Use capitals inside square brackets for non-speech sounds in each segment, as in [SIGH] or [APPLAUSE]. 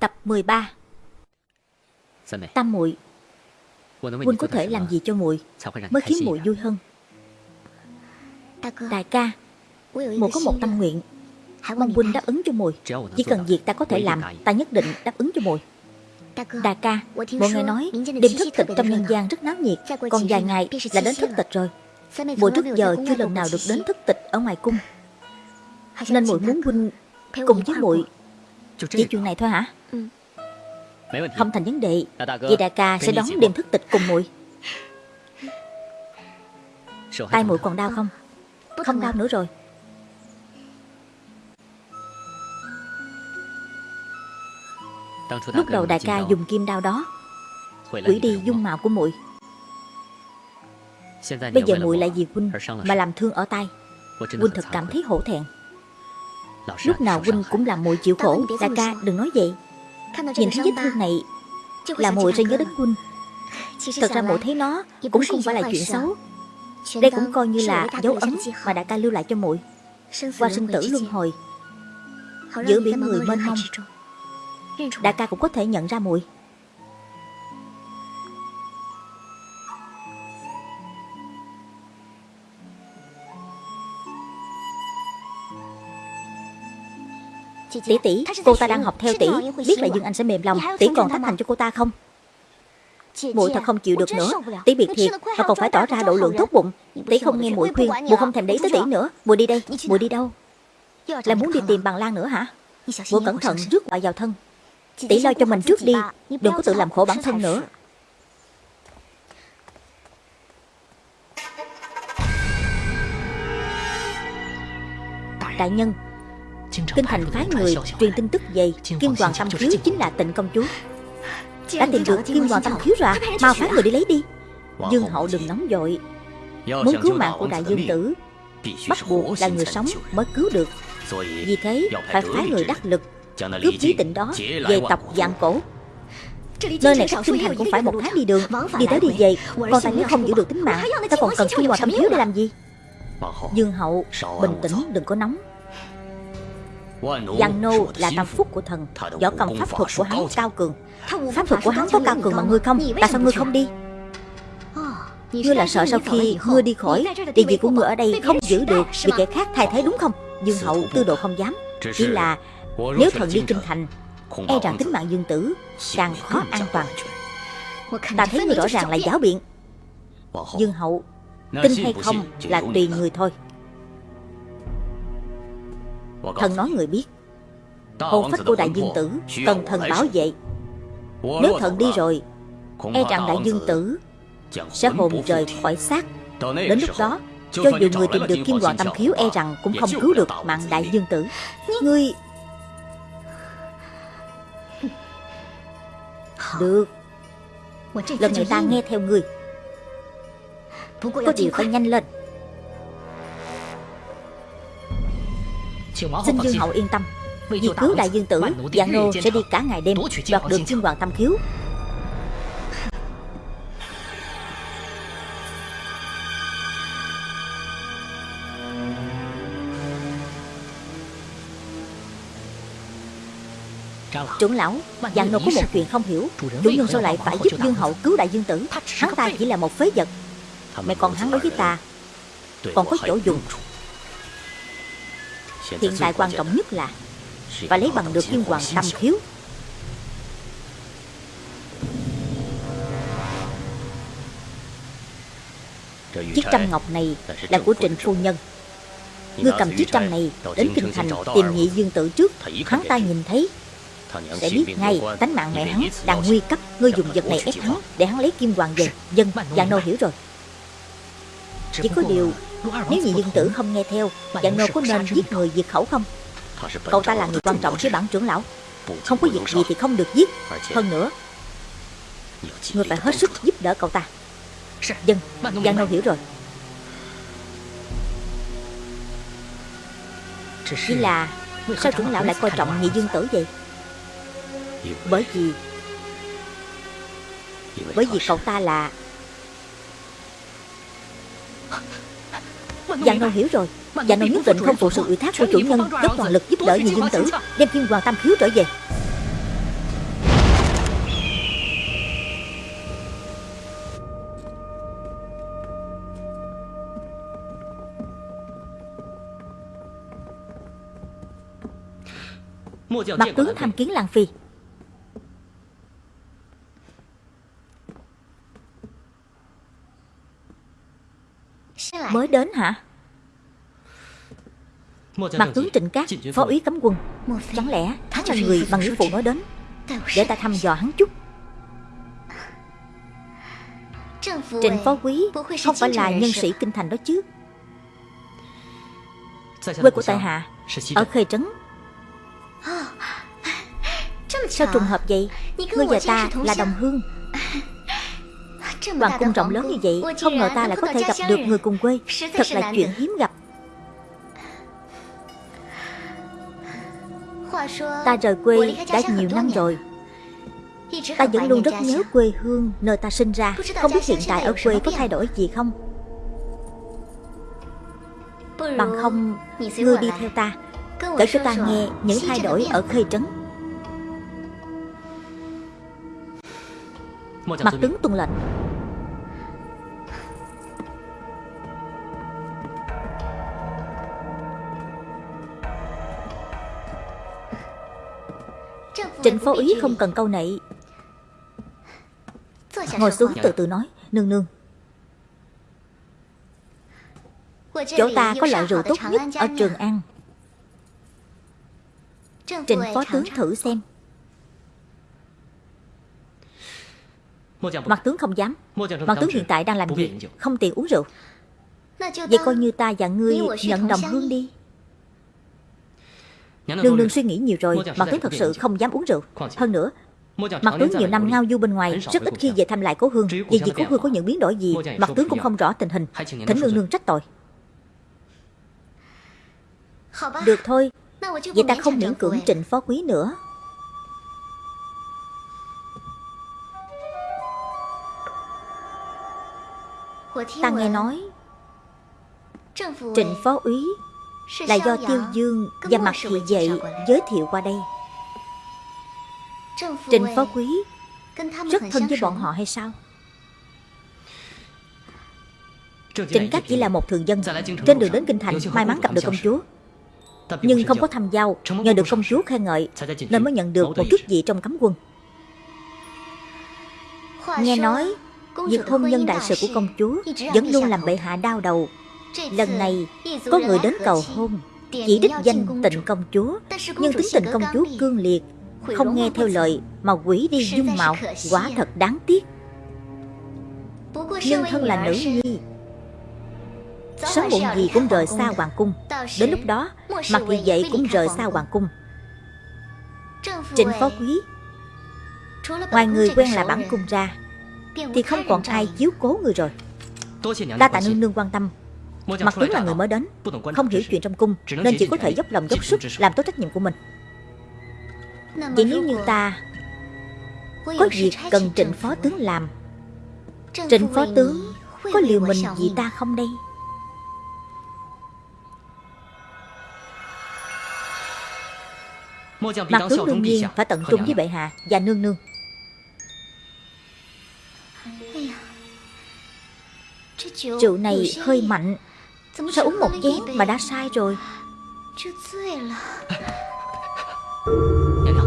Tập 13 Tam muội. Huynh có thể làm gì cho muội Mới khiến muội vui hơn? Đại ca Muội có một tâm nguyện. Mong huynh đáp ứng cho muội. Chỉ cần việc ta có thể làm Ta nhất định đáp ứng cho muội. Đại ca Mọi người nói Đêm thức tịch trong nhân gian rất náo nhiệt. Còn vài ngày là đến thức tịch rồi. Muội trước giờ chưa lần nào được đến thức tịch ở ngoài cung. Nên muội muốn huynh Cùng với muội Chỉ chuyện này thôi hả Không thành vấn đề. Vậy đại ca sẽ đón đêm thức tịch cùng muội Tay muội còn đau không? Không đau nữa rồi. Lúc đầu đại ca dùng kim đao đó Hủy đi dung mạo của muội Bây giờ muội lại vì huynh Mà làm thương ở tay. Huynh thật cảm thấy hổ thẹn. Lúc nào huynh cũng làm muội chịu khổ Đại ca đừng nói vậy Nhìn thấy vết thương này Là muội sẽ nhớ đến huynh Thật ra muội thấy nó Cũng không phải là chuyện xấu. Đây cũng coi như là dấu ấn Mà đại ca lưu lại cho muội Qua sinh tử luân hồi. Giữa biển người mênh mông. Đại ca cũng có thể nhận ra muội Tỷ tỷ, cô ta đang học theo tỷ Biết là Dương Anh sẽ mềm lòng. Tỷ còn tán thành cho cô ta không? Muội thật không chịu được nữa. tỷ biệt thiệt mà còn phải tỏ ra độ lượng tốt bụng. Tỷ không nghe muội khuyên muội không thèm để ý tới tỷ nữa. Muội đi đây muội đi đâu lại muốn đi tìm bằng lan nữa hả? Muội cẩn thận rước họa vào thân. Tỷ lo cho mình trước đi. đừng có tự làm khổ bản thân nữa. đại nhân kinh thành phái người truyền tin tức về kim hoàng tâm khiếu chính là tịnh công chúa đã tìm được kim hoàng tâm khiếu rồi mau phái người đi lấy đi dương hậu đừng nóng vội muốn cứu mạng của đại dương tử bắt buộc là người sống mới cứu được vì thế phải phái người đắc lực cướp chí tịnh đó về tập dạng cổ Nơi này cách kinh thành cũng phải một tháng đi đường Đi tới đi về Con ta nếu không giữ được tính mạng Ta còn cần kim hoàng tâm khiếu để làm gì Dương hậu Bình tĩnh đừng có nóng Giang Nô là tam phúc của thần, Võ công pháp thuật của hắn cao cường. Pháp thuật của hắn có cao cường mà ngươi không, Tại sao ngươi không đi? Ngươi là sợ sau khi ngươi đi khỏi Địa vị của ngươi ở đây không giữ được Vì kẻ khác thay thế đúng không? Dương hậu tư độ không dám. Chỉ là nếu thần đi kinh thành E rằng tính mạng dương tử Càng khó an toàn. Ta thấy người rõ ràng là giáo biện. Dương hậu Tin hay không là tùy người thôi. Thần nói người biết. Hồn phách của đại dương tử Cần thần bảo vệ. Nếu thần đi rồi E rằng đại dương tử Sẽ hồn rời khỏi xác. Đến lúc đó Cho dù người tìm được kim hoàng tâm khiếu E rằng cũng không cứu được mạng đại dương tử. Ngươi Được. Lần này ta nghe theo người Có điều phải nhanh lên Xin Dương Hậu yên tâm. Vì cứu đại dương tử Dạng nô sẽ đi cả ngày đêm Đoạt được kim hoàng tâm khiếu. Trưởng lão Dạng nô có một chuyện không hiểu. Chủ nhân sao lại phải giúp Dương Hậu cứu đại dương tử? Hắn ta chỉ là một phế vật. Mẹ còn hắn đối với ta Còn có chỗ dùng Hiện tại quan trọng nhất là Phải lấy bằng được kim hoàng tâm khiếu Chiếc trăm ngọc này là của Trịnh Phu Nhân Ngươi cầm chiếc trăm này đến kinh thành tìm nhị dương tử trước Hắn ta nhìn thấy Sẽ biết ngay tánh mạng mẹ hắn đang nguy cấp Ngươi dùng vật này ép hắn để hắn lấy kim hoàng về Dân, Giang Nô hiểu rồi Chỉ có điều Nếu nhị dương tử không nghe theo Giang Nô có nên giết người diệt khẩu không? Cậu ta là người quan trọng với bản trưởng lão. Không có việc gì thì không được giết. Hơn nữa Ngươi phải hết sức giúp đỡ cậu ta. Dân, Giang Nô hiểu rồi. Chỉ là Sao trưởng lão lại coi trọng nhị dương tử vậy? Bởi vì Bởi vì cậu ta là [LAUGHS] Dạ nô hiểu rồi. Dạ nô nhất định không phụ sự ủy thác của chủ nhân Dốc toàn lực giúp đỡ vì dương tử. Đem thiên hoàng tam khiếu trở về. Mặt tướng tham kiến Lan Phi. Mới đến hả? Mặt tướng Trịnh Cát Phó úy cấm quân. Chẳng lẽ hắn là người mà nghĩa phụ nói đến? Để ta thăm dò hắn chút. Trịnh phó quý Không phải là nhân sĩ kinh thành đó chứ? Quê của tại hạ Ở Khê Trấn. Sao trùng hợp vậy? Ngươi và ta là đồng hương Hoàng cung rộng lớn như vậy Không ngờ ta lại có thể gặp được người cùng quê. Thật là chuyện hiếm gặp. Ta rời quê đã nhiều năm rồi. Ta vẫn luôn rất nhớ quê hương nơi ta sinh ra. Không biết hiện tại ở quê có thay đổi gì không? Bằng không Ngươi đi theo ta. Kể cho ta nghe những thay đổi ở khê trấn. Mặt tướng tuân lệnh Trịnh phó ý không cần câu nệ Ngồi xuống từ từ nói, Nương nương. Chỗ ta có loại rượu tốt nhất ở Trường An. Trịnh phó tướng thử xem. Mặt tướng không dám. Mặt tướng hiện tại đang làm gì Không tiện uống rượu. Vậy coi như ta và ngươi nhận đồng hương đi. Nương nương suy nghĩ nhiều rồi Mặt tướng thật sự không dám uống rượu. Hơn nữa Mặt tướng nhiều năm ngao du bên ngoài Rất ít khi về thăm lại cố hương. Vì vì cố hương có những biến đổi gì Mặt tướng cũng không rõ tình hình. Thỉnh nương nương trách tội. Được thôi Vậy ta không miễn cưỡng trịnh phó quý nữa. Ta nghe nói Trịnh phó úy Là do Tiêu Dương và Mặt Thị Dậy giới thiệu qua đây. Trịnh phó quý Rất thân với bọn họ hay sao? Trịnh Cát chỉ là một thường dân Trên đường đến Kinh Thành May mắn gặp được công chúa. Nhưng không có thăm giao Nhờ được công chúa khen ngợi Nên mới nhận được một chút gì trong cấm quân. Nghe nói Việc hôn nhân đại sự của công chúa Vẫn luôn làm bệ hạ đau đầu Lần này có người đến cầu hôn Chỉ đích danh tịnh công chúa Nhưng tính tình công chúa cương liệt Không nghe theo lời Mà quỷ đi dung mạo Quả thật đáng tiếc. Nhưng thân là nữ nhi Sớm muộn gì cũng rời xa hoàng cung. Đến lúc đó Mặt thị dậy cũng rời xa hoàng cung. Trịnh phó quý Ngoài người quen là bản cung ra Thì không còn ai chiếu cố người rồi. Đa tạ nương nương quan tâm Mặt tướng là người mới đến Không hiểu chuyện trong cung Nên chỉ có thể dốc lòng dốc sức Làm tốt trách nhiệm của mình. Vậy nếu như ta Có việc cần trịnh phó tướng làm. Trịnh phó tướng Có liều mình vì ta không đây? Mặt tướng đương nhiên phải tận trung với bệ hạ và nương nương. Rượu này hơi mạnh Sao uống một chén mà đã sai rồi?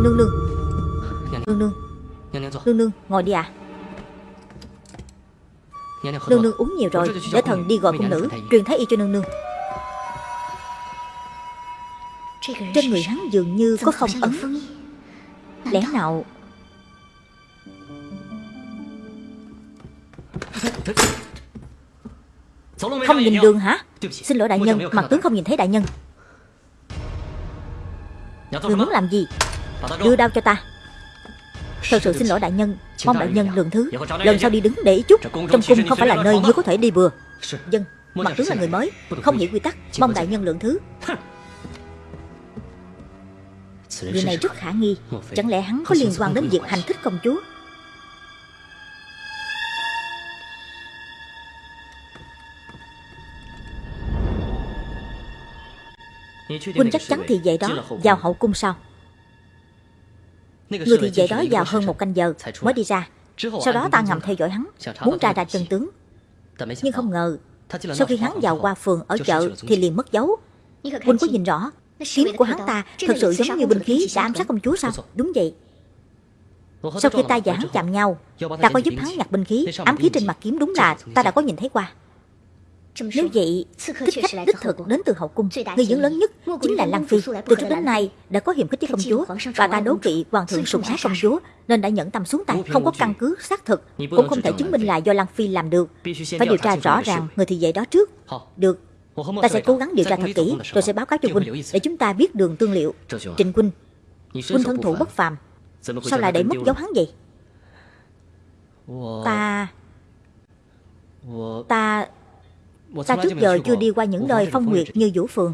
Nương nương. Nương nương. Nương nương ngồi đi à. Nương nương uống nhiều rồi. Để thần đi gọi cung nữ. Truyền thái y cho nương nương. Trên người hắn dường như có phong ấn Lẽ nào? Không nhìn đường hả Xin lỗi đại nhân Mặt tướng không nhìn thấy đại nhân. Người muốn làm gì? Đưa đao cho ta. Thật sự xin lỗi đại nhân Mong đại nhân lượng thứ. Lần sau đi đứng để ý chút. Trong cung không phải là nơi ngươi có thể đi bừa Dân Mặt tướng là người mới Không hiểu quy tắc. Mong đại nhân lượng thứ. Người này rất khả nghi. Chẳng lẽ hắn có liên quan đến việc hành thích công chúa Huynh chắc chắn thì vậy đó Vào hậu cung sao Người thì vậy đó vào hơn một canh giờ Mới đi ra. Sau đó ta ngầm theo dõi hắn Muốn tra ra chân tướng. Nhưng không ngờ Sau khi hắn vào qua phường ở chợ Thì liền mất dấu. Huynh có nhìn rõ Kiếm của hắn ta thật sự giống như binh khí đã ám sát công chúa sao? Đúng vậy. Sau khi ta và hắn chạm nhau Ta có giúp hắn nhặt binh khí Ám khí trên mặt kiếm đúng là ta đã có nhìn thấy qua nếu vậy, thích khách đích thực đến từ hậu cung, người dẫn lớn nhất chính là Lăng Phi. Từ trước đến nay đã có hiểm khích với công chúa và ta đố kỵ hoàng thượng sùng ái công chúa nên đã nhẫn tâm xuống tay, không có căn cứ xác thực, cũng không thể chứng minh là do Lăng Phi làm được. Phải điều tra rõ ràng người thị vệ đó trước. Được, ta sẽ cố gắng điều tra thật kỹ rồi sẽ báo cáo cho huynh để chúng ta biết đường tương liệu. Trịnh huynh, huynh thân thủ bất phàm, sao lại để mất dấu hắn vậy? Ta... Ta Ta trước giờ chưa đi qua những nơi phong nguyệt như Vũ Phường.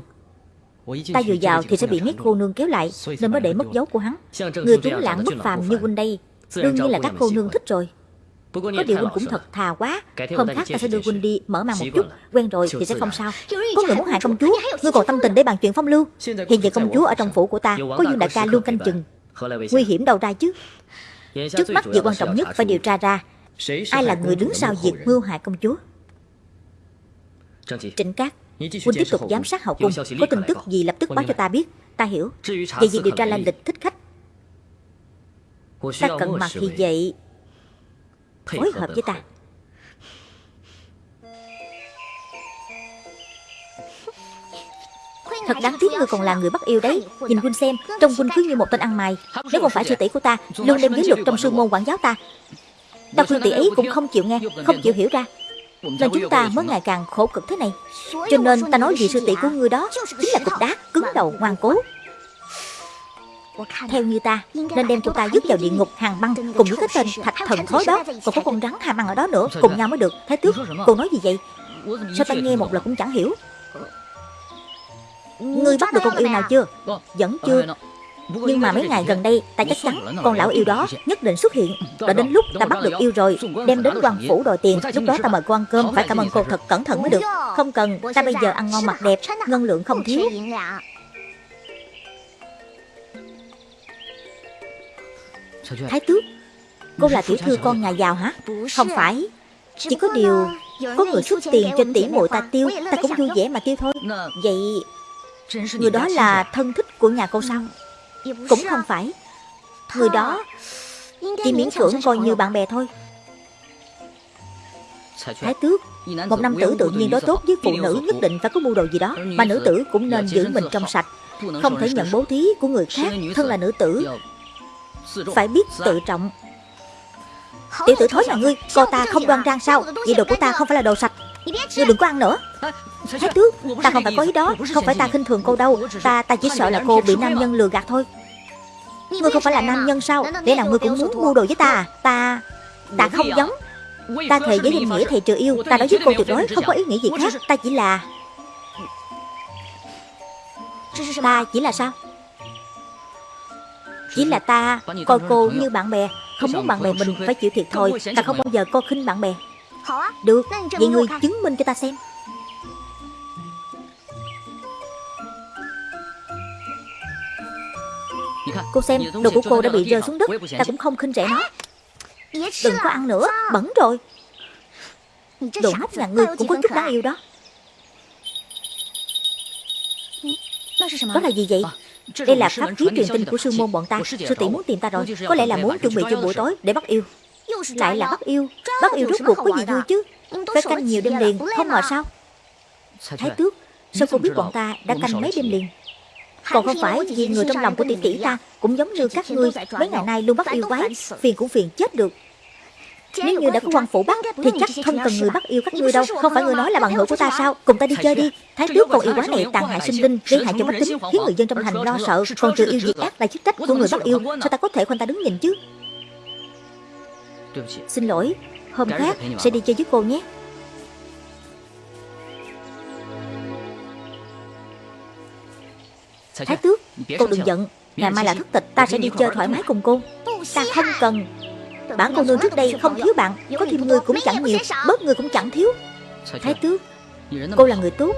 Ta vừa vào thì sẽ bị mấy cô nương kéo lại Nên mới để mất dấu của hắn. Người tuấn lãng bất phàm như huynh đây Đương nhiên là các cô nương thích rồi. Có điều huynh cũng thật thà quá. Hôm khác ta sẽ đưa huynh đi mở mang một chút. Quen rồi thì sẽ không sao. Có người muốn hại công chúa Ngươi còn tâm tình để bàn chuyện phong lưu. Hiện giờ công chúa ở trong phủ của ta Có Dương đại ca luôn canh chừng Nguy hiểm đâu ra chứ Trước mắt việc quan trọng nhất phải điều tra ra Ai là người đứng sau việc mưu hại công chúa Trịnh Cát Huynh tiếp tục giám sát hậu cung Có tin tức gì lập tức báo cho ta biết Ta hiểu Về việc điều tra lai lịch thích khách Ta cần mặt thì vậy Phối hợp với ta Thật đáng tiếc ngươi còn là người bắt yêu đấy Nhìn huynh xem Trông huynh cứ như một tên ăn mày Nếu không phải sư tỷ của ta Luôn đem giới luật trong sư môn quản giáo ta Ta khuyên tỷ ấy cũng không chịu nghe Không chịu hiểu ra nên chúng ta mới ngày càng khổ cực thế này. Cho nên ta nói vị sư tỷ của ngươi đó Chính là cục đá cứng đầu ngoan cố. Theo như ta Nên đem cô ta dứt vào địa ngục hàng băng Cùng với cái tên thạch thần thối đó Còn có con rắn hàm ăn ở đó nữa Cùng nhau mới được. Thái tước Cô nói gì vậy? Sao ta nghe một lần cũng chẳng hiểu. Ngươi bắt được con yêu nào chưa? Vẫn chưa nhưng mà mấy ngày gần đây ta chắc chắn con lão yêu đó nhất định xuất hiện. Đã đến lúc ta bắt được yêu rồi Đem đến quan phủ đòi tiền. Lúc đó ta mời cô ăn cơm Phải cảm ơn cô thật cẩn thận mới được. Không cần Ta bây giờ ăn ngon mặc đẹp Ngân lượng không thiếu. Thái tước Cô là tiểu thư con nhà giàu hả? Không phải. Chỉ có điều Có người xuất tiền cho tỷ muội ta tiêu Ta cũng vui vẻ mà tiêu thôi. Vậy Người đó là thân thích của nhà cô sao cũng không phải. Người đó Chỉ miễn cưỡng coi như bạn bè thôi. Thái tước Một nam tử tự nhiên đối tốt với phụ nữ nhất định phải có mưu đồ gì đó. Mà nữ tử cũng nên giữ mình trong sạch Không thể nhận bố thí của người khác Thân là nữ tử. Phải biết tự trọng. Tiểu tử thối là ngươi Cô ta không đoan trang sao? Vậy đồ của ta không phải là đồ sạch Ngươi đừng có ăn nữa. Thái tước Ta không phải có ý đó. Không phải ta khinh thường cô đâu. Ta ta chỉ sợ là cô bị nam nhân lừa gạt thôi. Ngươi không phải là nam nhân sao? Để nào ngươi cũng muốn mua đồ với ta à? Ta Ta không giống. Ta thề với danh nghĩa thầy trừ yêu. Ta nói với cô tuyệt đối không có ý nghĩ gì khác. Ta chỉ là Ta chỉ là sao? Chỉ là ta coi cô như bạn bè. Không muốn bạn bè mình phải chịu thiệt thôi. Ta không bao giờ coi khinh bạn bè Được Vậy ngươi chứng minh cho ta xem. Cô xem đồ của cô đã bị rơi xuống đất. Ta cũng không khinh rẻ nó. Đừng có ăn nữa Bẩn rồi. Đồ ngốc nhà ngươi cũng có chút đáng yêu đó. Đó là gì vậy? Đây là pháp khí truyền tin của sư môn bọn ta. Sư tỷ muốn tìm ta rồi. Có lẽ là muốn chuẩn bị cho buổi tối để bắt yêu Lại là bắt yêu. Bắt yêu rốt cuộc có gì vui chứ? Phải canh nhiều đêm liền Không ngờ sao? Thái tước Sao cô biết bọn ta đã canh mấy đêm liền. Còn không phải vì người trong lòng của tỷ tỷ ta Cũng giống như các ngươi Mấy ngày nay luôn bắt yêu quái Phiền cũng phiền chết được. Nếu như đã có quan phủ bắt Thì chắc không cần người bắt yêu các ngươi đâu. Không phải người nói là bằng hữu của ta sao? Cùng ta đi chơi đi. Thái tước con yêu quái này tàn hại sinh linh Gây hại cho bách tính Khiến người dân trong thành lo sợ Còn trừ yêu diệt ác là chức trách của người bắt yêu Sao ta có thể khoanh ta đứng nhìn chứ Xin lỗi Hôm khác sẽ đi chơi với cô nhé. Thái tước Cô đừng giận. Ngày mai là thất tịch Ta sẽ đi chơi thoải mái cùng cô. Ta không cần. Bản cô nương trước đây không thiếu bạn Có thêm người cũng chẳng nhiều Bớt người cũng chẳng thiếu. Thái tước Cô là người tốt.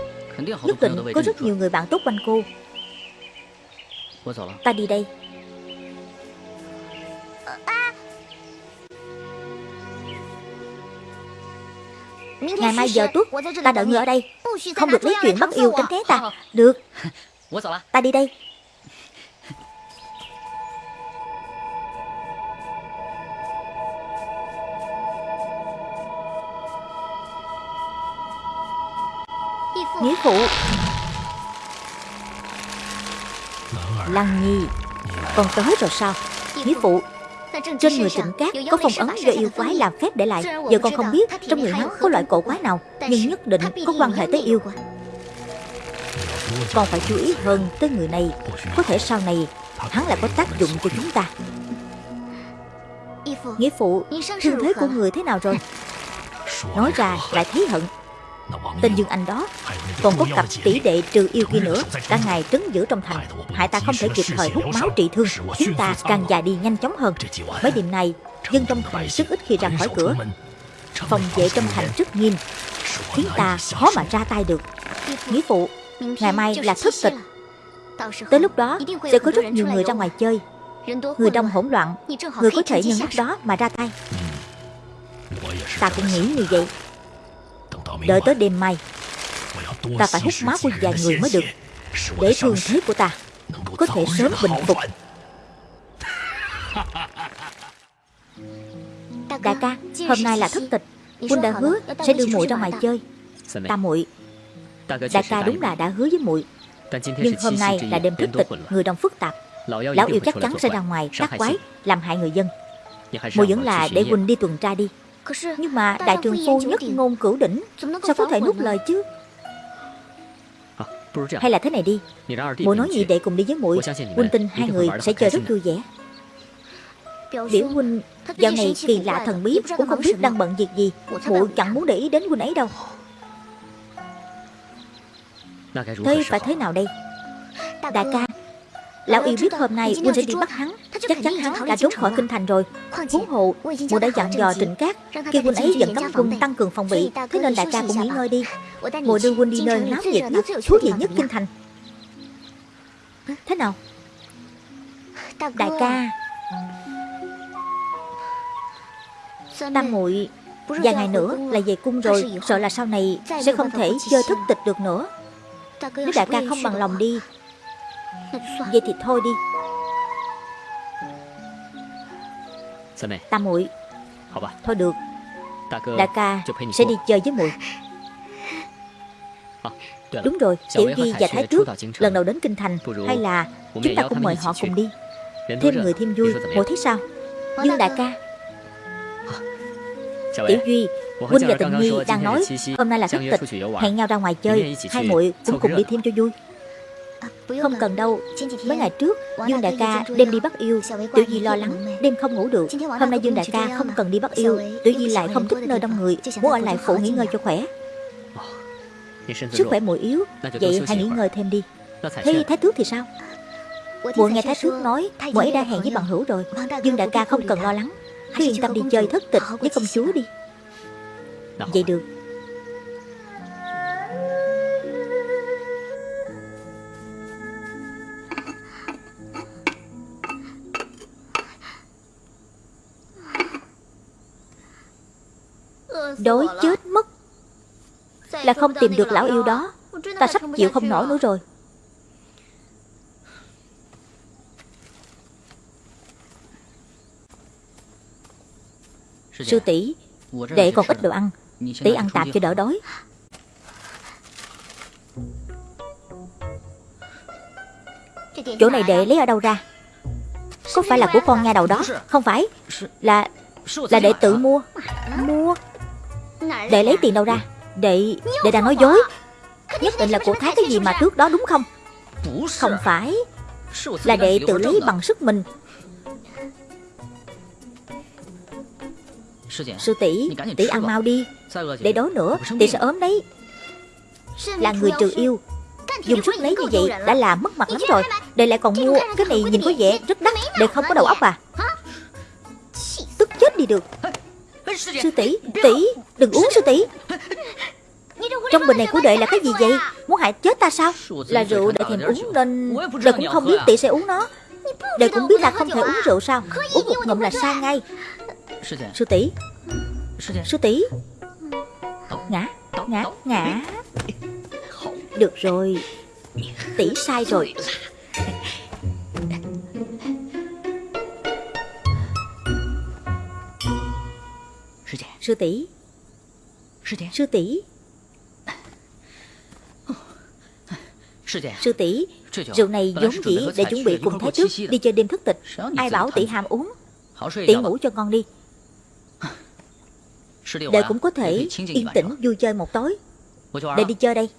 Nhất định có rất nhiều người bạn tốt quanh cô. Ta đi đây Ngày mai giờ tuất, Ta đợi người ở đây. Không được lấy chuyện bắt yêu tránh thế ta. Được. Ta đi đây. Nghĩa phụ. Lăng Nhi, Con tới rồi sao? Nghĩa phụ. Trên người trịnh cát có phong ấn do yêu quái làm phép để lại. Giờ con không biết trong người hắn có loại cổ quái nào Nhưng nhất định có quan hệ tới yêu. Con phải chú ý hơn tới người này. Có thể sau này hắn lại có tác dụng cho chúng ta. Nghĩa phụ Thương thế của người thế nào rồi? [LAUGHS] Nói ra lại thấy hận Tên Dương Anh đó Còn có cặp tỷ đệ trừ yêu kia nữa, Cả ngày trấn giữ trong thành. Hại ta không thể kịp thời hút máu trị thương Khiến ta càng già đi nhanh chóng hơn. Mấy đêm nay, Dân trong thành rất ít khi ra khỏi cửa. Phòng vệ trong thành rất nghiêm, Khiến ta khó mà ra tay được. Nghĩa phụ, Ngày mai là thất tịch. Tới lúc đó, sẽ có rất nhiều người ra ngoài chơi. Người đông hỗn loạn, Người có thể nhân lúc đó mà ra tay. Ta cũng nghĩ như vậy. Đợi tới đêm mai. Ta phải hút máu của vài người mới được. Để thương thế của ta. Có thể sớm bình phục. Đại ca Hôm nay là thất tịch. Quân đã hứa sẽ đưa muội ra ngoài chơi. Ta muội. Đại ca đúng là đã hứa với muội. Nhưng hôm nay là đêm thất tịch Người đông phức tạp. Lão yêu chắc chắn sẽ ra ngoài tác quái Làm hại người dân. Muội vẫn là để Huynh đi tuần tra đi nhưng mà đại trường phu nhất ngôn cửu đỉnh Sao có thể nuốt lời chứ? Hay là thế này đi. Muội nói gì để cùng đi với muội. Huynh tin hai người sẽ chơi rất vui vẻ. Biểu huynh Dạo này kỳ lạ thần bí Cũng không biết đang bận việc gì. Muội chẳng muốn để ý đến huynh ấy đâu. Thế phải thế nào đây? Đại ca Lão yêu biết hôm nay Huynh sẽ đi bắt hắn Chắc chắn hắn đã trốn khỏi kinh thành rồi. Huống hộ Mụ đã dặn dò trịnh cát Khi Huynh ấy dẫn cấm quân tăng cường phòng bị Thế nên đại ca cũng nghỉ ngơi đi. Mụ đưa Huynh đi nơi náo nhiệt nhất Thú vị nhất kinh thành. Thế nào? Đại ca. Tam muội Vài ngày nữa là về cung rồi Sợ là sau này sẽ không thể chơi thức tịch được nữa. Nếu đại ca không bằng lòng đi [LAUGHS] Vậy thì thôi đi. Tam muội. Thôi được. Đại ca sẽ đi chơi với muội. Đúng rồi Tiểu Di và Thái Tước Lần đầu đến Kinh Thành Hay là chúng ta cũng mời họ cùng đi. Thêm người thêm vui. Muội thấy sao? Dương đại ca Tiểu Duy Huynh và Tình Nhi đang nói Hôm nay là thất tịch Hẹn nhau ra ngoài chơi. Hai muội cũng cùng đi thêm cho vui không cần đâu. Mấy ngày trước Dương Đại ca đêm đi bắt yêu. Tiểu Di lo lắng Đêm không ngủ được. Hôm nay Dương Đại ca không cần đi bắt yêu. Tiểu Di lại không thích nơi đông người. Muốn ở lại phủ nghỉ ngơi cho khỏe. Sức khỏe muội yếu Vậy hãy nghỉ ngơi thêm đi. Thế Thái Tước thì sao? Muội nghe Thái Tước nói Muội ấy đã hẹn với bằng hữu rồi. Dương Đại ca không cần lo lắng. Cứ yên tâm đi chơi thất tịch với công chúa đi. Vậy được Đói chết mất. Là không tìm được lão yêu đó. Ta sắp chịu không nổi nữa rồi. Sư tỷ Đệ còn ít đồ ăn. Tỷ ăn tạm cho đỡ đói. Chỗ này đệ lấy ở đâu ra? Có phải là của con nha đầu đó? Không phải. Là Là đệ tự mua. Mua. Đệ lấy tiền đâu ra? Đệ Đệ đang nói dối. Nhất định là của Thái cái gì mà trước đó đúng không? Không phải. Là đệ tự lấy bằng sức mình. Sư tỷ Tỷ ăn mau đi. Để đói nữa, Tỷ sẽ ốm đấy. Là người trừ yêu. Dùng sức lấy như vậy đã làm mất mặt lắm rồi. Đệ lại còn mua. Cái này nhìn có vẻ rất đắt Đệ không có đầu óc à. Tức chết đi được. Sư tỷ, tỷ, đừng uống sư tỷ. Trong bình này của đệ là cái gì vậy? Muốn hại chết ta sao? Là rượu đệ thèm uống nên Đệ cũng không biết tỷ sẽ uống nó. Đệ cũng biết là không thể uống rượu sao? Uống một ngụm là sai ngay. Sư tỷ Sư tỷ. Ngã, ngã, ngã. Được rồi Tỷ sai rồi. Sư tỷ. Sư tỷ. Sư tỷ. Rượu này vốn dĩ để chuẩn bị cùng Thái Tước đi chơi đêm thất tịch. Ai bảo tỷ ham uống? Tỷ ngủ cho con đi. Đệ cũng có thể yên tĩnh vui chơi một tối. Đệ đi chơi đây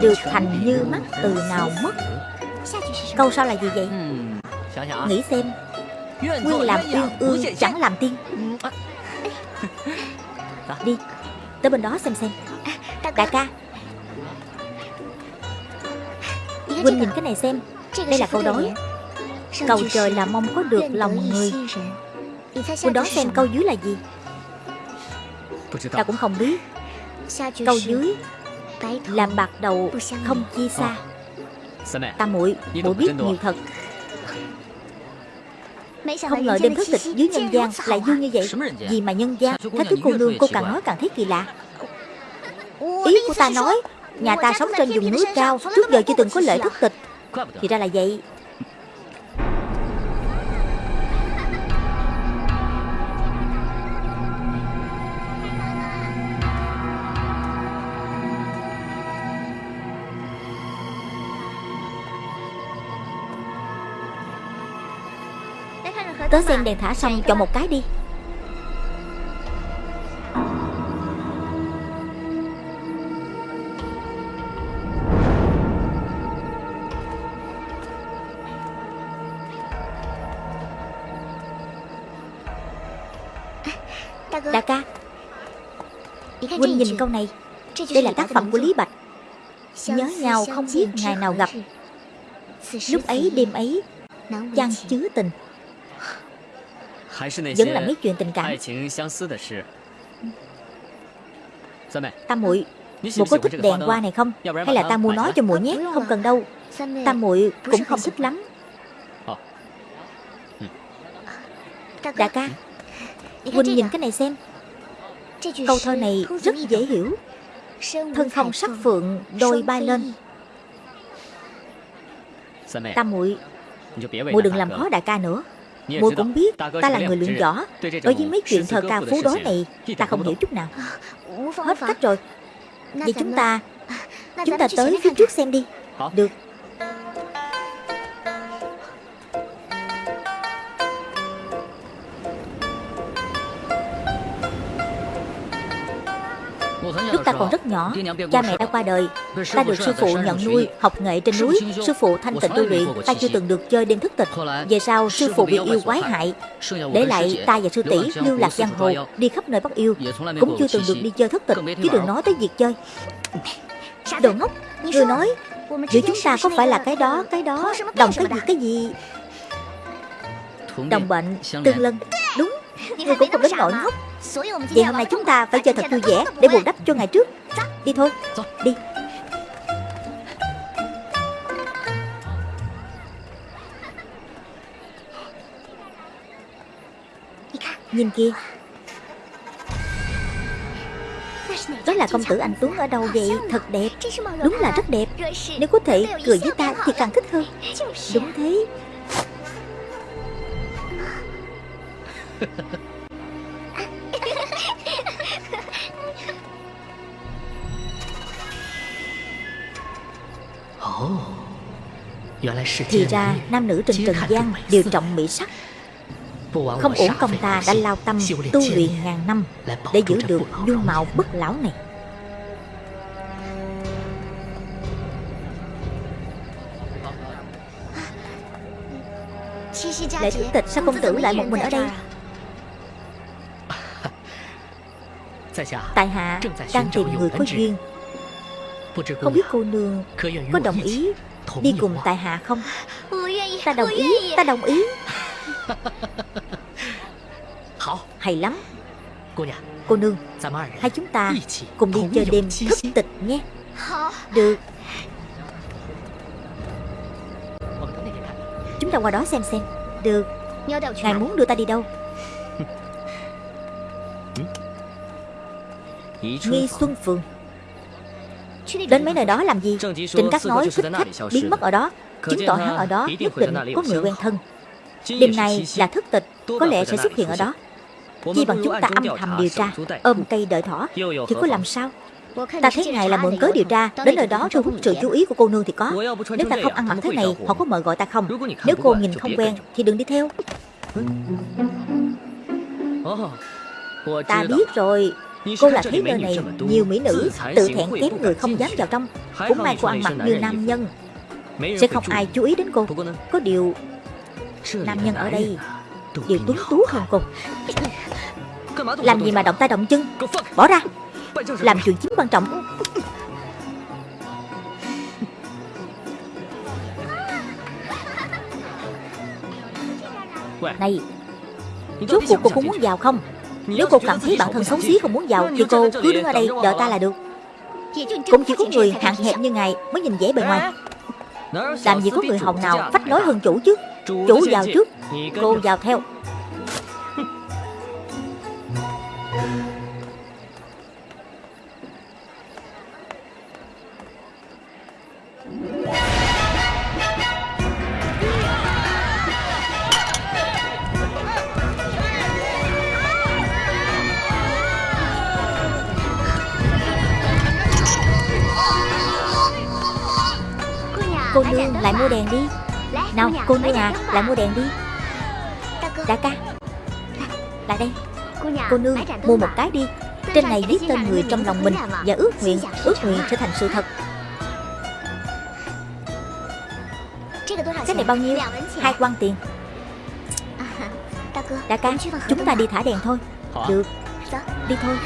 Được thành như mắt từ nào mất? Câu sau là gì vậy? Nghĩ xem. Nguyên làm uyên ương chẳng làm tiên. [LAUGHS] Đi Tới bên đó xem xem. Đại ca. Huynh nhìn cái này xem. Đây là câu đối. Cầu trời là mong có được lòng người. Huynh đoán xem câu dưới là gì? Ta cũng không biết. Câu dưới làm bạc đầu không chia xa. Tam muội muội biết nhiều thật. Không ngờ đêm thất tịch dưới nhân gian lại vui như vậy. Vì mà nhân gian? Thái tứ cô nương cô càng nói càng thấy kỳ lạ. Ý của ta nói Nhà ta sống trên vùng núi cao Trước giờ chưa từng có lễ thất tịch Thì ra là vậy Tớ xem đèn thả xong chọn một cái đi. Đại ca. Huynh nhìn câu này. Đây là tác phẩm của Lý Bạch. Nhớ nhau không biết ngày nào gặp. Lúc ấy đêm ấy Chăng chứa tình vẫn là mấy chuyện tình cảm。Tam muội Muội có thích đèn hoa này không？Hay là ta mua nó cho muội nhé Không cần đâu。Tam muội cũng không thích lắm。Đại ca Huynh nhìn cái này xem Câu thơ này rất dễ hiểu。Thân không sắc phượng Đôi bay lên. Tam muội Muội đừng làm khó đại ca nữa Muội cũng biết ta là người luyện võ Đối với mấy chuyện thơ ca phú đối này Ta không hiểu chút nào. Hết cách rồi. Vậy chúng ta [LAUGHS] Chúng ta tới phía trước xem đi. Được Lúc ta còn rất nhỏ, cha mẹ đã qua đời. Ta được sư phụ nhận nuôi, học nghệ trên núi. Sư phụ thanh tịnh tu luyện Ta chưa từng được chơi đêm thức tịch. Về sau sư phụ bị yêu quái hại. Để lại ta và sư tỷ lưu lạc giang hồ Đi khắp nơi bắt yêu. Cũng chưa từng được đi chơi thức tịch Chứ đừng nói tới việc chơi. Đồ ngốc Người nói Giữa chúng ta có phải là cái đó, cái đó Đồng cái gì, cái gì? Đồng bệnh, tương lân Người cũng không đến nỗi ngốc. Vậy hôm nay chúng ta phải chơi thật vui vẻ Để bù đắp cho ngày trước. Đi thôi. Đi. Nhìn kia Đó là công tử anh Tuấn ở đâu vậy? Thật đẹp. Đúng là rất đẹp. Nếu có thể cười với ta thì càng thích hơn. Đúng thế Thì ra nam nữ trên trần gian đều trọng mỹ sắc. Không ổn công ta đã lao tâm tu luyện ngàn năm Để giữ được dung mạo bất lão này. Lệ tử tịch sao công tử lại một mình ở đây Tại hạ đang tìm người có duyên。Không biết cô nương có đồng ý đi cùng tại hạ không Ta đồng ý [LAUGHS] Ta đồng ý. Hay lắm. Cô nương Hai chúng ta cùng đi chơi đêm thất tịch nhé. Được. Chúng ta qua đó xem xem. Được. Ngài muốn đưa ta đi đâu Nghi Xuân Phường. Đến mấy nơi đó làm gì? Trịnh Cát nói thích khách biến mất ở đó Chứng tỏ hắn ở đó nhất định có người quen thân. Đêm nay là thức tịch Có lẽ sẽ xuất hiện ở đó. Chi bằng chúng ta âm thầm điều tra Ôm cây đợi thỏ Thì có làm sao? Ta thấy ngài là mượn cớ điều tra. Đến nơi đó thu hút sự chú ý của cô nương thì có. Nếu ta không ăn mặc thế này Họ có mời gọi ta không? Nếu cô nhìn không quen Thì đừng đi theo. Ta biết rồi Cô là thấy nơi này nhiều mỹ nữ Tự thẹn kém người không dám vào trong. Cũng may cô ăn mặc như nam nhân. Sẽ không ai chú ý đến cô. Có điều Nam nhân ở đây Đều tuấn tú hơn cô. Làm gì mà động tay động chân? Bỏ ra. Làm chuyện chính quan trọng. Này Rốt cuộc cô có muốn vào không nếu cô cảm thấy bản thân xấu xí, không muốn vào Thì cô cứ đứng ở đây đợi ta là được. Cũng chỉ có người hạn hẹp như ngài Mới nhìn dễ bề ngoài. Làm gì có người hồng nào phách lối hơn chủ chứ? Chủ vào trước, Cô vào theo. Cô nương à lại mua đèn đi. Đại ca. Lại đây. Cô nương, mua một cái đi. Trên này viết tên người trong lòng mình Và ước nguyện Ước nguyện trở thành sự thật. Cái này bao nhiêu? Hai quan tiền. Đại ca, Chúng ta đi thả đèn thôi. Được. Đi thôi.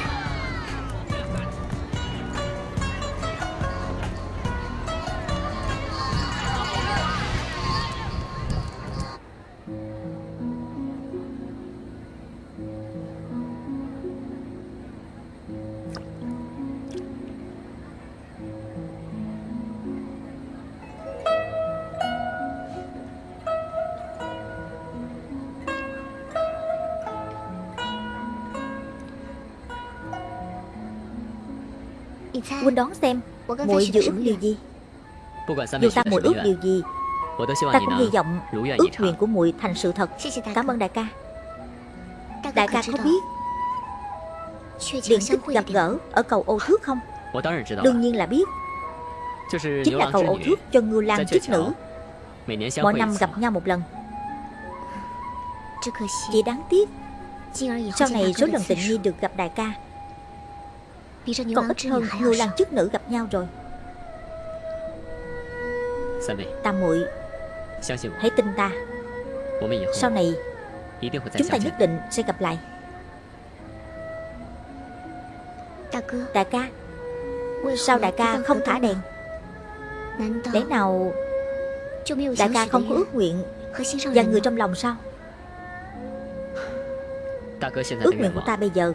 Huynh đoán xem muội dự ước điều gì? Dù ta muội ước điều gì Ta cũng hy vọng ước nguyện của muội thành sự thật. Cảm ơn đại ca. Đại ca có biết. Điện tích gặp gỡ ở cầu ô thước không? Đương nhiên là biết. Chính là cầu ô thước cho ngưu lang chức nữ. Mỗi năm gặp nhau một lần. Chỉ đáng tiếc Sau này số lần tình nhi được gặp đại ca còn ít hơn ngưu lang chức nữ gặp nhau rồi. Tam muội Hãy tin ta. Sau này Chúng ta nhất định sẽ gặp lại. Đại ca. Sao đại ca không thả đèn? Lẽ nào Đại ca không có ước nguyện Và người trong lòng sao? Ước nguyện của ta bây giờ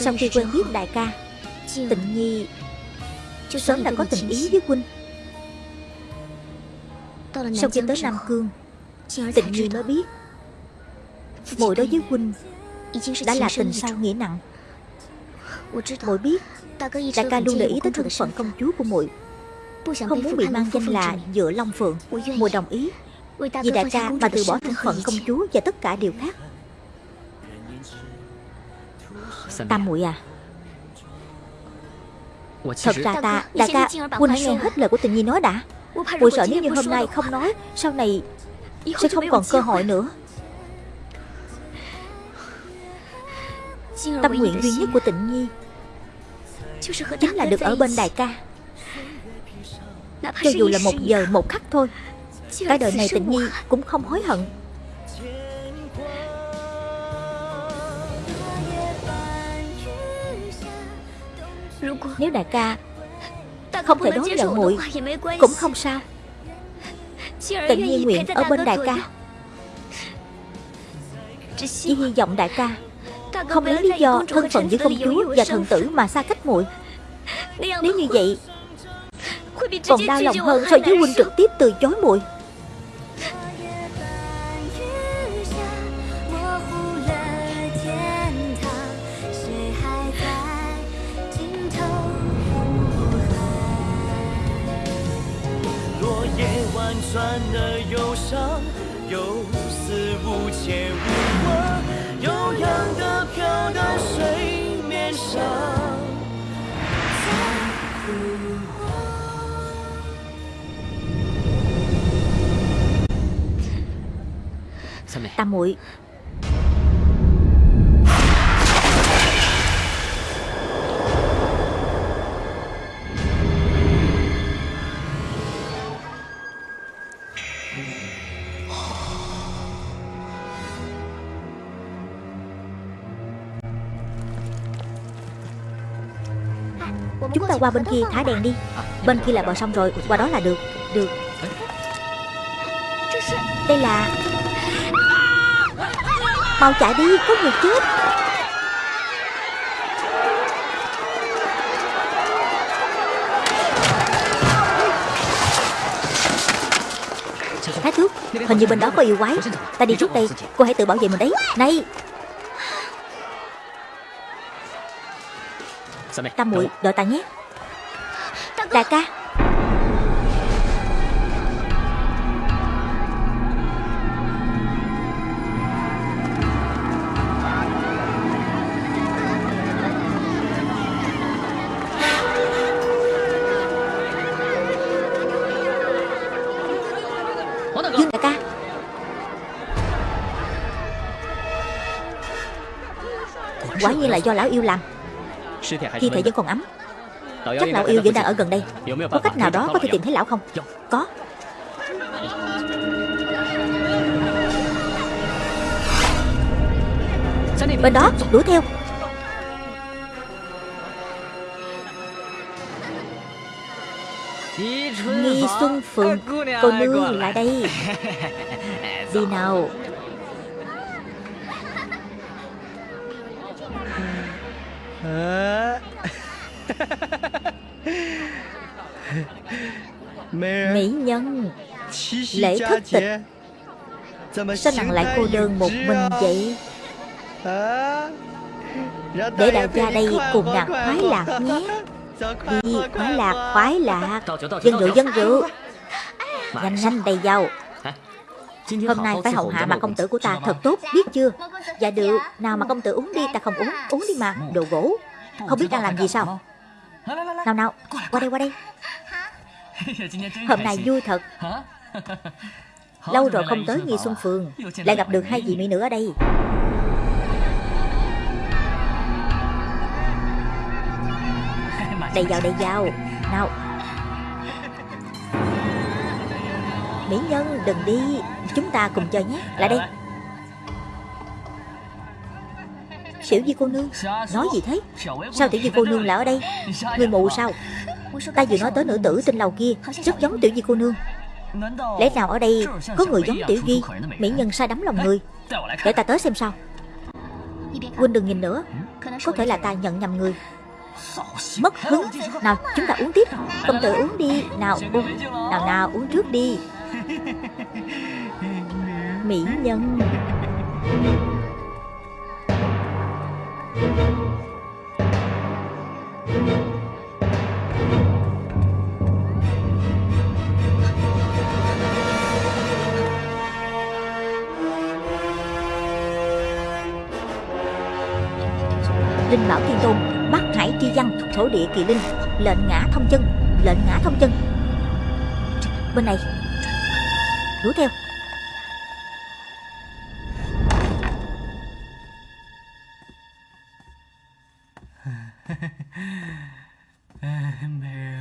Sau khi quen biết đại ca Tịnh Nhi Sớm đã có tình ý với huynh Sau khi tới Nam Cương Tịnh Nhi mới biết. Muội đối với huynh Đã là tình sao nghĩa nặng. Muội biết Đại ca luôn để ý tới thân phận công chúa của muội. Không muốn bị mang danh là Dựa Long Phượng. Muội đồng ý Vì đại ca mà từ bỏ thân phận công chúa Và tất cả điều khác Tam muội à Thật ra ta Đại ca Huynh hãy nghe hết lời của tình nhi nói đã. Mùi sợ nếu như hôm nay không nói Sau này sẽ không còn cơ hội nữa. Tâm nguyện duy nhất của tịnh nhi Chính là được ở bên đại ca. Cho dù là một giờ một khắc thôi Cả đời này tịnh nhi cũng không hối hận Nếu đại ca Không thể đón nhận muội Cũng không sao. Tịnh nhi nguyện ở bên đại ca. Chỉ hy vọng đại ca Không lấy lý do thân phận giữa công chúa và thần tử mà xa cách muội. Nếu như vậy Còn đau lòng hơn so với huynh trực tiếp từ chối muội Tam muội. Chúng ta qua bên kia thả đèn đi. Bên kia là bờ sông rồi, Qua đó là được. Được. Đây là Mau chạy đi Có người chết. Thái thước Hình như bên đó có yêu quái. Ta đi trước đây Cô hãy tự bảo vệ mình đấy. Này! Tam muội đợi ta nhé. Đại ca Quả nhiên là do lão yêu làm. Thi thể vẫn còn ấm. Chắc lão yêu vẫn đang ở gần đây. Có cách nào đó có thể tìm thấy lão không? Có. Bên đó, đuổi theo. Nghi Xuân Phượng, Cô nương lại đây. Đi nào. Mỹ nhân. Lễ thất tịch. Sao nàng lại cô đơn một mình vậy? Để đại gia đây cùng nàng khoái lạc nhé. Đi khoái lạc khoái lạc. Dân rượu dân rượu. Nhanh nhanh đầy dầu Hôm nay phải hậu hạ mà công tử của ta thật tốt Biết chưa? Dạ được Nào mà công tử uống đi Ta không uống Uống đi mà. Đồ gỗ. Không biết đang làm gì sao? Nào nào Qua đây qua đây. [LAUGHS] Hôm nay vui thật. [LAUGHS] Lâu rồi không tới Nghi Xuân Phường Lại gặp được hai vị mỹ nữ ở đây. Đầy vào đầy vào Nào Mỹ nhân, đừng đi. Chúng ta cùng chơi nhé. Lại đây. Tiểu Di cô nương, Nói gì thế? Sao Tiểu Di cô nương lại ở đây? Người mù sao? Ta vừa nói tới nữ tử trên lầu kia, Rất giống Tiểu Di cô nương. Lẽ nào ở đây có người giống Tiểu Di? Mỹ nhân sai đắm lòng người. Để ta tới xem sao. Huynh đừng nhìn nữa. Có thể là ta nhận nhầm người. Mất hứng. Nào, chúng ta uống tiếp. Công tử uống đi. Nào, uống. Nào nào, uống trước đi. [LAUGHS] Mỹ nhân. Linh Bảo Thiên Tôn Bắc Hải Chi Văn, Thổ Địa Kỳ Linh, Lệnh ngã thông chân, Lệnh ngã thông chân. Bên này. Đuổi theo.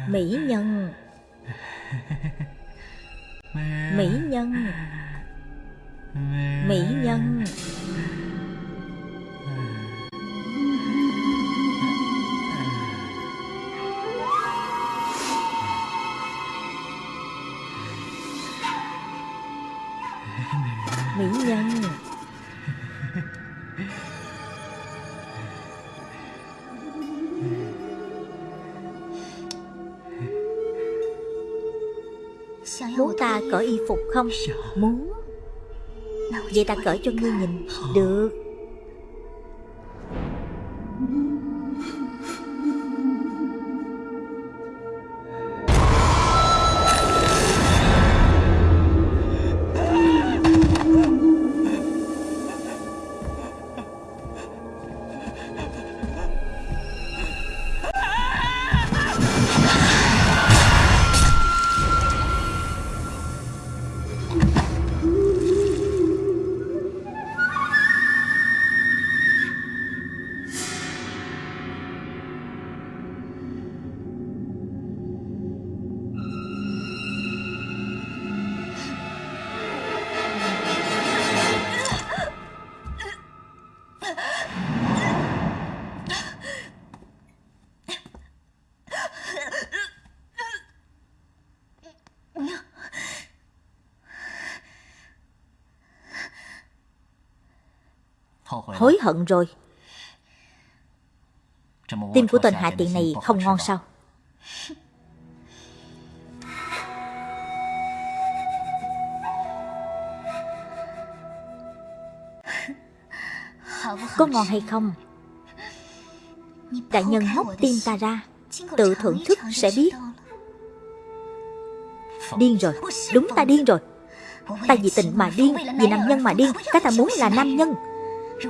Mỹ nhân. Mỹ nhân không? Muốn. Vậy ta cởi cho ngươi nhìn. Được Hối hận rồi Tim của tên hạ tiện này không ngon sao? Có ngon hay không? Đại nhân móc tim ta ra. Tự thưởng thức sẽ biết. Điên rồi. Đúng ta điên rồi. Ta vì tình mà điên Vì nam nhân mà điên. Cái ta muốn là nam nhân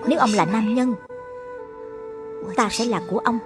nếu ông là nam nhân Ta sẽ là của ông.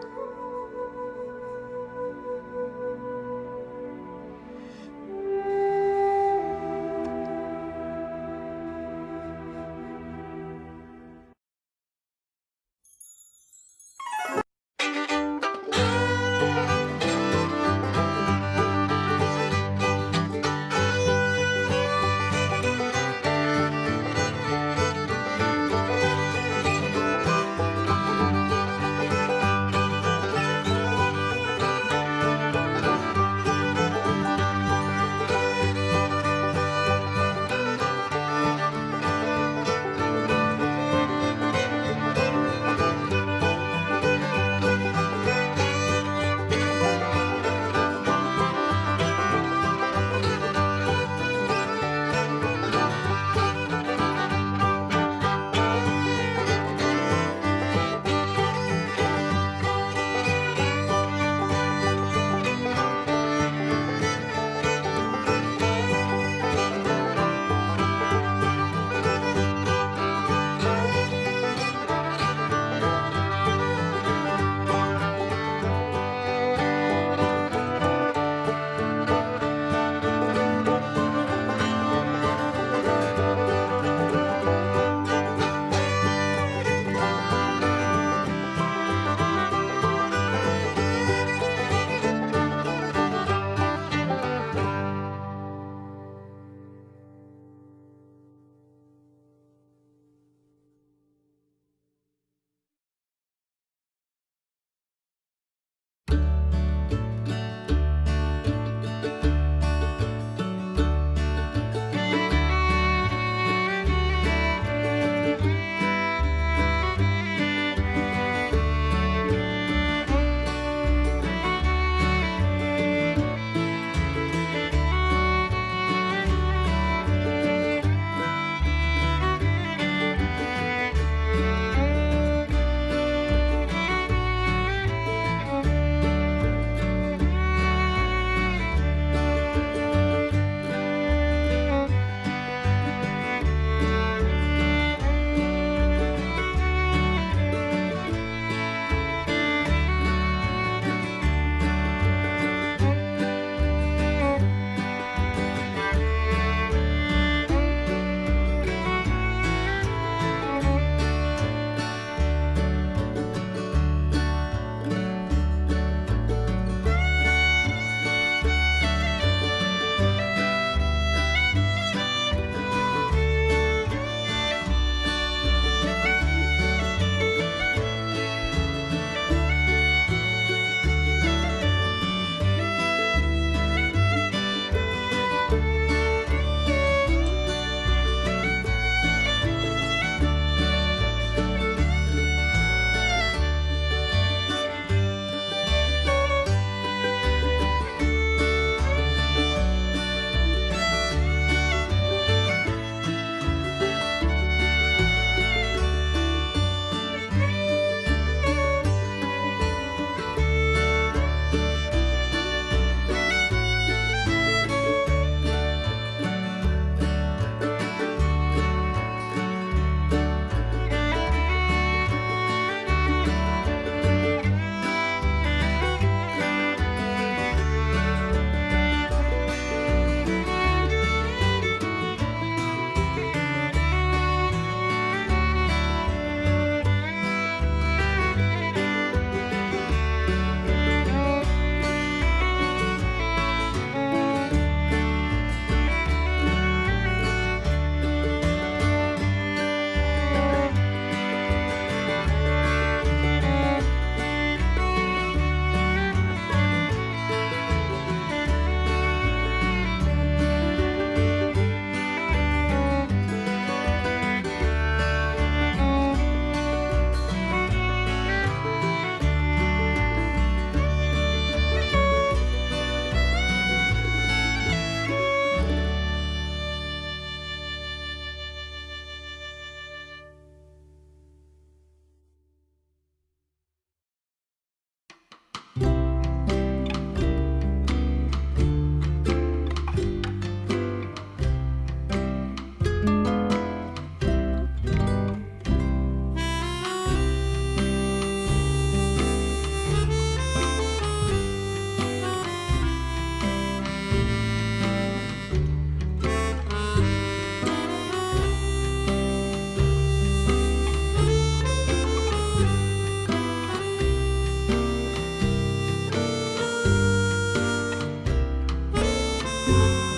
Música